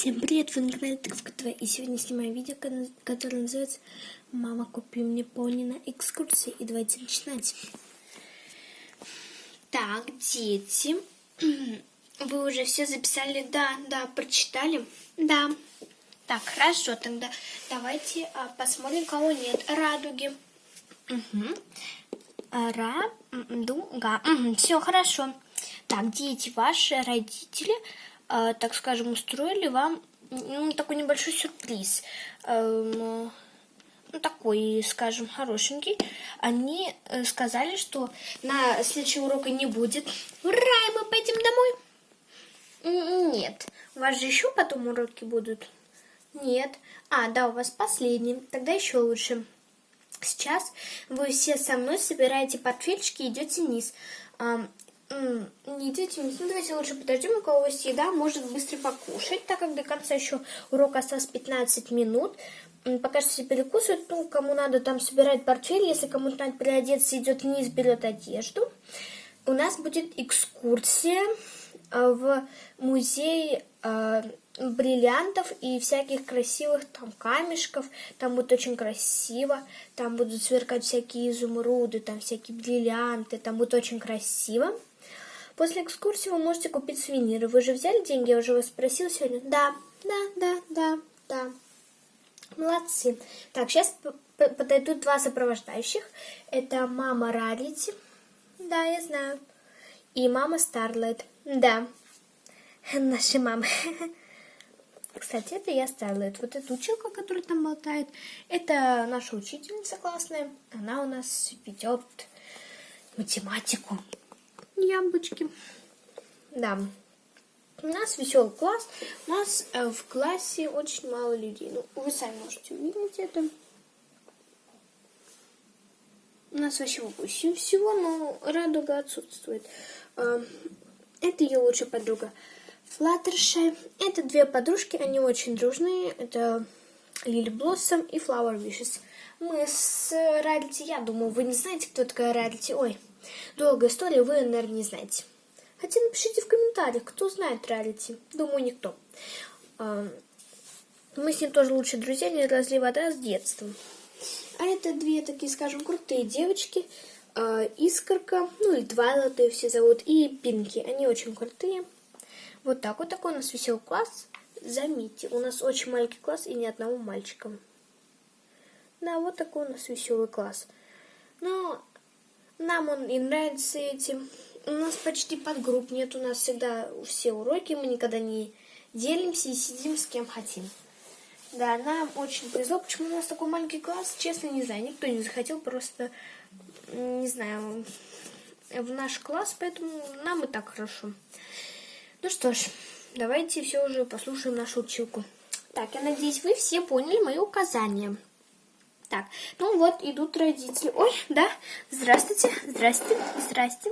Всем привет, вы на канале Тыковка ТВ, и сегодня снимаю видео, которое называется «Мама, купи мне пони на экскурсии», и давайте начинать. Так, дети, вы уже все записали? Да, да, прочитали? Да. Так, хорошо, тогда давайте а, посмотрим, кого нет. Радуги. Угу. Радуга. Угу, все хорошо. Так, дети, ваши родители так скажем, устроили вам ну, такой небольшой сюрприз. Э, ну, такой, скажем, хорошенький. Они э, сказали, что на следующего урока не будет. Ура, и мы пойдем домой? Нет. У вас же еще потом уроки будут? Нет. А, да, у вас последний. Тогда еще лучше. Сейчас вы все со мной собираете портфельчики и идете вниз не идите, ну давайте лучше подождем, у кого есть еда, может быстро покушать, так как до конца еще урока осталось 15 минут. Пока что все перекусывают, ну, кому надо там собирать портфель, если кому-то надо переодеться, идет вниз, берет одежду. У нас будет экскурсия э, в музей э, бриллиантов и всяких красивых там камешков. Там будет очень красиво. Там будут сверкать всякие изумруды, там всякие бриллианты. Там будет очень красиво. После экскурсии вы можете купить сувениры. Вы же взяли деньги? Я уже вас спросила сегодня. Да, да, да, да, да. Молодцы. Так, сейчас подойдут два сопровождающих. Это мама Рарити. Да, я знаю. И мама Старлайт. Да. Наши мамы. Кстати, это я Старлайт. Вот эта училка, которая там болтает, это наша учительница классная. Она у нас ведет математику яблочки. Да. У нас веселый класс. У нас э, в классе очень мало людей. Ну, вы сами можете увидеть это. У нас вообще 8 всего, но радуга отсутствует. Э, это ее лучшая подруга Флаттершай. Это две подружки, они очень дружные. Это Лили Блоссом и Flower Wishes. Мы с Рарити, я думаю, вы не знаете, кто такая Рарити. Ой, Долгая история, вы, наверное, не знаете. Хотя напишите в комментариях, кто знает Рарити. Думаю, никто. А, мы с ним тоже лучшие друзья, не разли вода с детства. А это две такие, скажем, крутые девочки. А, Искорка, ну и Твайлот ее все зовут, и Пинки. Они очень крутые. Вот так вот такой у нас веселый класс. Заметьте, у нас очень маленький класс и ни одного мальчика. Да, вот такой у нас веселый класс. Но нам он и нравится этим. У нас почти подгрупп нет, у нас всегда все уроки, мы никогда не делимся и сидим с кем хотим. Да, нам очень повезло. Почему у нас такой маленький класс, честно, не знаю. Никто не захотел просто, не знаю, в наш класс, поэтому нам и так хорошо. Ну что ж, давайте все уже послушаем нашу училку. Так, я надеюсь, вы все поняли мои указания. Так, ну вот идут родители. Ой, да, здравствуйте, здрасте, здрасте.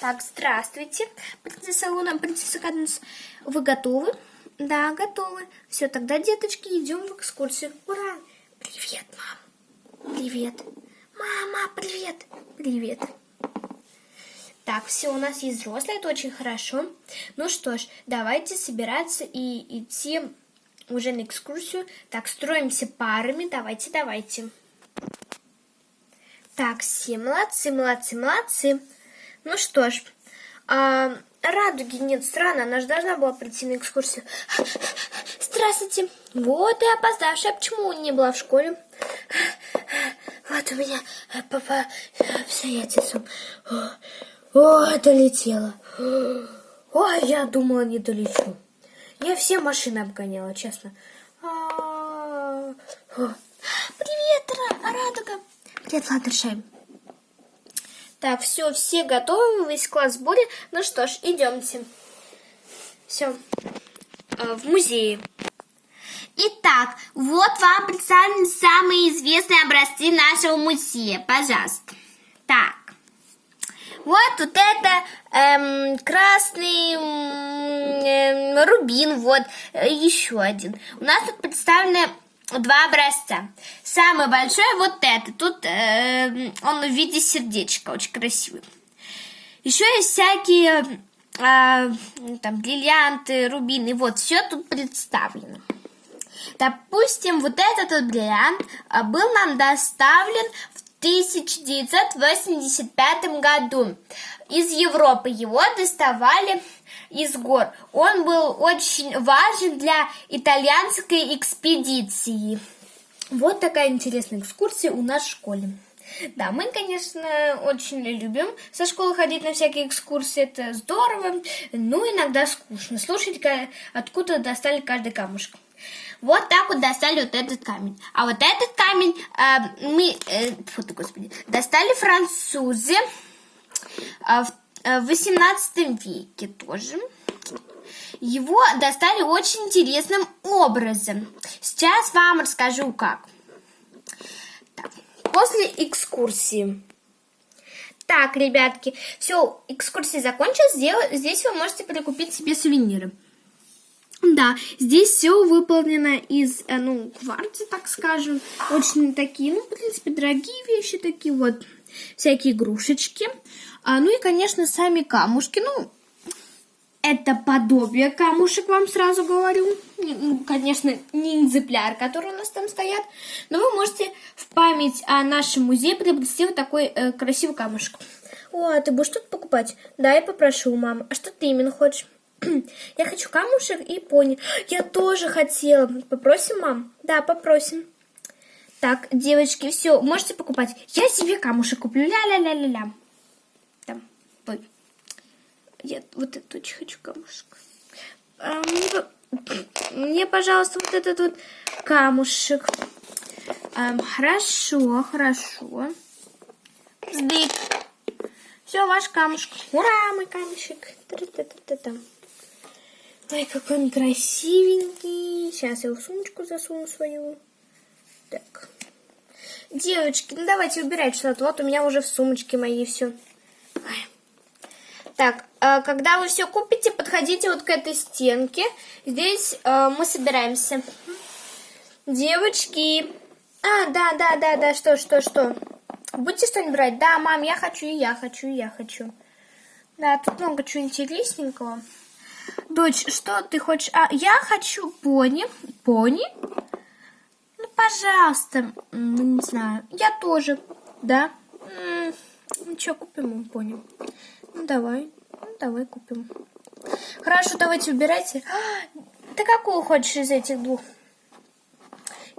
Так, здравствуйте, принцесса Луна, принцесса Каденс. Вы готовы? Да, готовы. Все, тогда, деточки, идем в экскурсию. Ура! Привет, мам. Привет. Мама, привет. Привет. Так, все, у нас есть взрослые, это очень хорошо. Ну что ж, давайте собираться и идти уже на экскурсию. Так, строимся парами. Давайте, давайте. Так, все молодцы, молодцы, молодцы. Ну что ж, а, радуги нет, странно, она же должна была прийти на экскурсию. Здравствуйте. Вот и опоздавшая. Почему не была в школе? Вот у меня папа обстоятельством. О, долетела. Ой, я думала, не долечу. Я все машины обгоняла, честно. А, Привет, Радуга. Привет, Ладершай. Так, все, все готовы, весь класс в сборе. Ну что ж, идемте. Все, а, в музее. Итак, вот вам представлены самые известные образцы нашего музея. Пожалуйста. Так. Вот тут это эм, красный эм, рубин, вот э, еще один. У нас тут представлены два образца. Самый большой вот это. Тут э, он в виде сердечка, очень красивый. Еще есть всякие а, там бриллианты, рубины. Вот, все тут представлено. Допустим, вот этот вот бриллиант а, был нам доставлен в 1985 году. Из Европы его доставали из гор. Он был очень важен для итальянской экспедиции. Вот такая интересная экскурсия у нас в школе. Да, мы, конечно, очень любим со школы ходить на всякие экскурсии, это здорово, но иногда скучно слушать, откуда достали каждый камушек. Вот так вот достали вот этот камень. А вот этот камень э, мы, э, фу ты, господи, достали французы э, в, э, в 18 веке тоже. Его достали очень интересным образом. Сейчас вам расскажу как. Так, после экскурсии. Так, ребятки, все, экскурсия закончилась. Здесь вы можете прикупить себе сувениры. Да, здесь все выполнено из, э, ну, кварца, так скажем. Очень такие, ну, в принципе, дорогие вещи такие вот. Всякие игрушечки. А, ну и, конечно, сами камушки. Ну, это подобие камушек, вам сразу говорю. Ну, конечно, не экземпляр, который у нас там стоят. Но вы можете в память о нашем музее приобрести вот такой э, красивый камушек. О, а ты будешь тут покупать? Да, я попрошу у мамы. А что ты именно хочешь? Я хочу камушек и пони. Я тоже хотела. Попросим, мам? Да, попросим. Так, девочки, все, можете покупать. Я себе камушек куплю. Ля-ля-ля-ля-ля. Там, ой. Я вот этот очень хочу камушек. А, мне, мне, пожалуйста, вот этот вот камушек. А, хорошо, хорошо. Сдык. Все, ваш камушек. Ура, мой камушек. Та-та-та-та-та. Ой, какой он красивенький. Сейчас я в сумочку засуну свою. Так. Девочки, ну давайте убирать что-то. Вот у меня уже в сумочке моей все. Так, а когда вы все купите, подходите вот к этой стенке. Здесь э, мы собираемся. Девочки. А, да, да, да, да, что, что, что. Будете что-нибудь брать? Да, мам, я хочу, и я хочу, и я хочу. Да, тут много чего интересненького. Дочь, что ты хочешь? А, я хочу пони. Пони? Ну, пожалуйста. Ну, не знаю. Я тоже. Да? Ну, что, купим ему пони? Ну, давай. Ну, давай купим. Хорошо, давайте убирайте. А, ты какую хочешь из этих двух?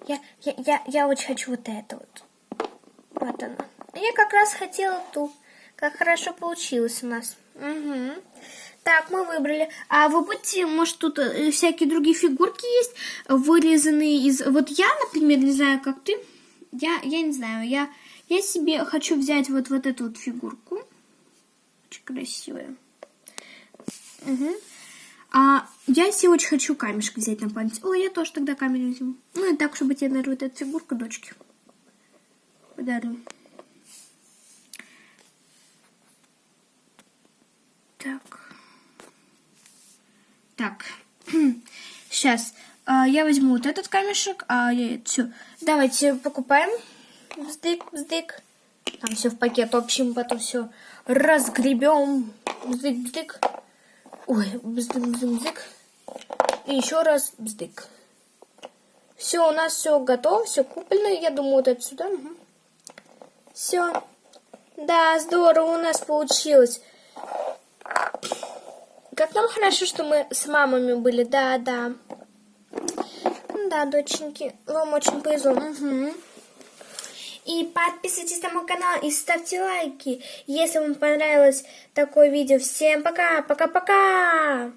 Я, я, я, я очень хочу вот это вот. Вот она. Я как раз хотела ту. Как хорошо получилось у нас. Угу. Так, мы выбрали. А вы будете, может, тут э, всякие другие фигурки есть, вырезанные из... Вот я, например, не знаю, как ты. Я, я не знаю, я, я себе хочу взять вот, вот эту вот фигурку. Очень красивая. Угу. А я себе очень хочу камешек взять на память. Ой, я тоже тогда камень возьму. Ну и так, чтобы тебе, наверное, вот эта фигурка дочки подарю. Так. Так, сейчас а, я возьму вот этот камешек, а я все. Давайте покупаем. Вздык, вздык. Там все в пакет общим, потом все разгребем. Бздык, бздык. Ой, бздык, бздык, бздык. И еще раз бздык. Все, у нас все готово, все куплено. Я думаю, вот это сюда. Угу. Все. Да, здорово у нас получилось. Как нам хорошо, что мы с мамами были. Да, да. Да, доченьки, вам очень повезло. Угу. И подписывайтесь на мой канал и ставьте лайки, если вам понравилось такое видео. Всем пока, пока-пока!